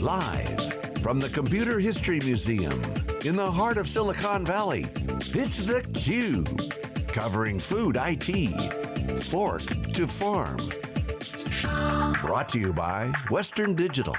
Live from the Computer History Museum in the heart of Silicon Valley, it's theCUBE. Covering food IT, fork to farm. Brought to you by Western Digital.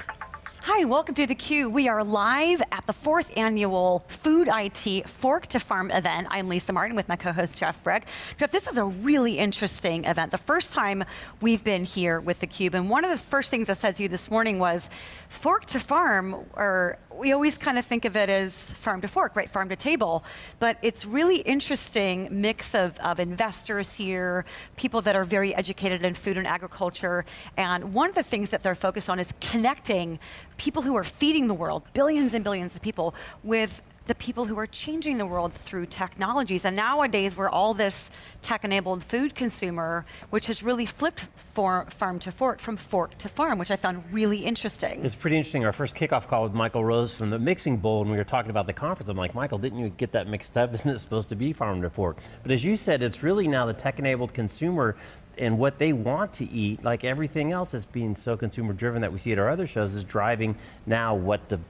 Hi, welcome to theCUBE. We are live at the fourth annual Food IT Fork to Farm event. I'm Lisa Martin with my co-host Jeff Frick. Jeff, this is a really interesting event. The first time we've been here with theCUBE, and one of the first things I said to you this morning was, Fork to Farm, or we always kind of think of it as farm to fork, right, farm to table, but it's really interesting mix of, of investors here, people that are very educated in food and agriculture, and one of the things that they're focused on is connecting people who are feeding the world, billions and billions of people, with the people who are changing the world through technologies. And nowadays, we're all this tech-enabled food consumer, which has really flipped for, farm to fork, from fork to farm, which I found really interesting. It's pretty interesting. Our first kickoff call with Michael Rose from the Mixing Bowl, and we were talking about the conference. I'm like, Michael, didn't you get that mixed up? Isn't it supposed to be farm to fork? But as you said, it's really now the tech-enabled consumer and what they want to eat, like everything else that's being so consumer driven that we see at our other shows, is driving now what the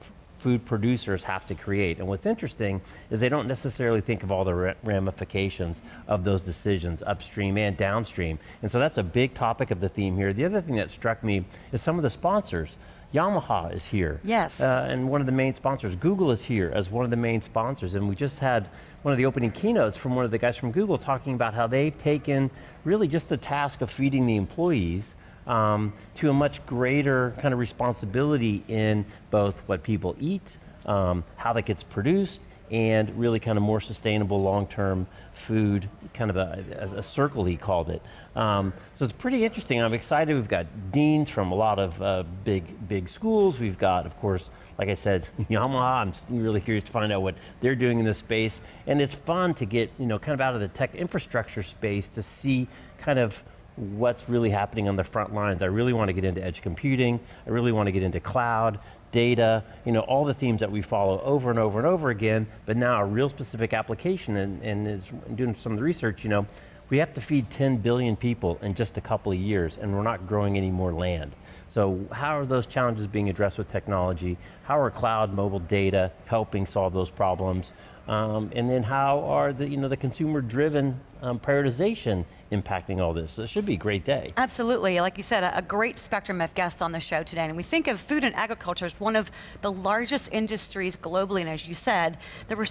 food producers have to create. And what's interesting is they don't necessarily think of all the ramifications of those decisions upstream and downstream. And so that's a big topic of the theme here. The other thing that struck me is some of the sponsors. Yamaha is here. Yes. Uh, and one of the main sponsors. Google is here as one of the main sponsors. And we just had one of the opening keynotes from one of the guys from Google talking about how they've taken really just the task of feeding the employees um, to a much greater kind of responsibility in both what people eat, um, how that gets produced, and really kind of more sustainable long-term food, kind of a, a, circle he called it. Um, so it's pretty interesting, I'm excited. We've got deans from a lot of uh, big, big schools. We've got, of course, like I said, Yamaha, I'm really curious to find out what they're doing in this space. And it's fun to get, you know, kind of out of the tech infrastructure space to see kind of what's really happening on the front lines. I really want to get into edge computing, I really want to get into cloud, data, you know, all the themes that we follow over and over and over again, but now a real specific application and, and is doing some of the research, you know, we have to feed 10 billion people in just a couple of years and we're not growing any more land. So how are those challenges being addressed with technology? How are cloud, mobile data helping solve those problems? Um, and then how are the, you know, the consumer-driven um, prioritization impacting all this? So it should be a great day. Absolutely, like you said, a, a, great spectrum of guests on the show today. And we think of food and agriculture as one of the largest industries globally, and as you said, there were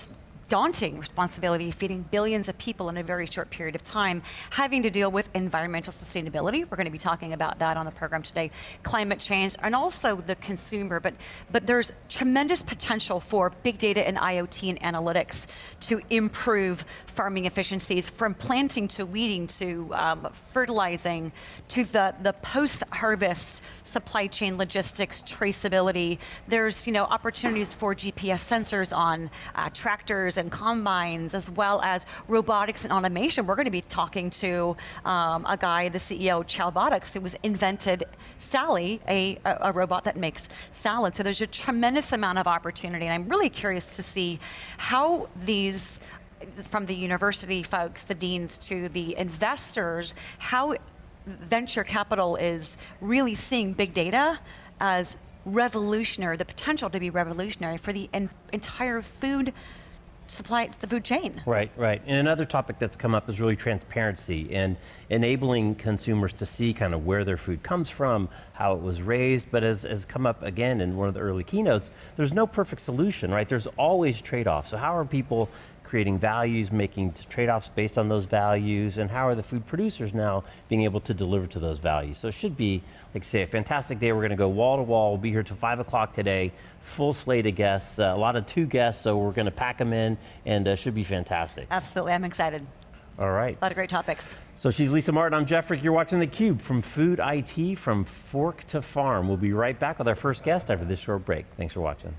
daunting responsibility feeding billions of people in a very short period of time, having to deal with environmental sustainability. We're going to be talking about that on the program today, climate change, and also the consumer, but, but there's tremendous potential for big data and IoT and analytics to improve farming efficiencies from planting to weeding to um, fertilizing to the, the post-harvest supply chain logistics, traceability. There's you know, opportunities for GPS sensors on uh, tractors and combines, as well as robotics and automation. We're going to be talking to um, a guy, the CEO Chowbotics, who was invented Sally, a, a, robot that makes salad. So there's a tremendous amount of opportunity, and I'm really curious to see how these from the university folks, the deans, to the investors, how venture capital is really seeing big data as revolutionary, the potential to be revolutionary for the en entire food supply, the food chain. Right, right. And another topic that's come up is really transparency and enabling consumers to see kind of where their food comes from, how it was raised, but as has come up again in one of the early keynotes, there's no perfect solution, right? There's always trade-offs. So how are people creating values, making trade-offs based on those values, and how are the food producers now being able to deliver to those values? So it should be, like say, a fantastic day. We're going to go wall to wall. We'll be here till 5 o'clock today. Full slate of guests, uh, a lot of two guests, so we're going to pack them in, and uh, should be fantastic. Absolutely, I'm excited. All right. A lot of great topics. So she's Lisa Martin, I'm Jeff Frick. You're watching theCUBE from Food IT, from Fork to Farm. We'll be right back with our first guest after this short break. Thanks for watching.